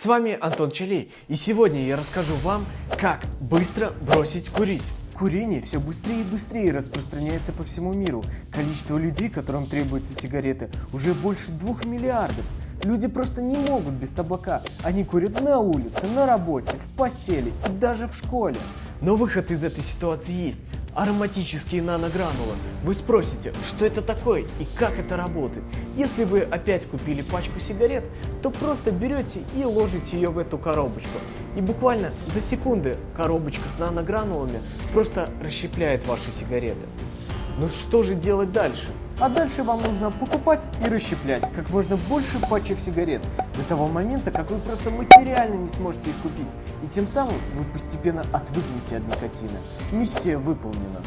С вами Антон Чалей, и сегодня я расскажу вам, как быстро бросить курить. Курение все быстрее и быстрее распространяется по всему миру. Количество людей, которым требуются сигареты, уже больше двух миллиардов. Люди просто не могут без табака. Они курят на улице, на работе, в постели и даже в школе. Но выход из этой ситуации есть. Ароматические наногранулы. Вы спросите, что это такое и как это работает? Если вы опять купили пачку сигарет, то просто берете и ложите ее в эту коробочку. И буквально за секунды коробочка с наногранулами просто расщепляет ваши сигареты. Ну что же делать дальше? А дальше вам нужно покупать и расщеплять как можно больше пачек сигарет до того момента, как вы просто материально не сможете их купить. И тем самым вы постепенно отвыкнете от никотина. Миссия выполнена.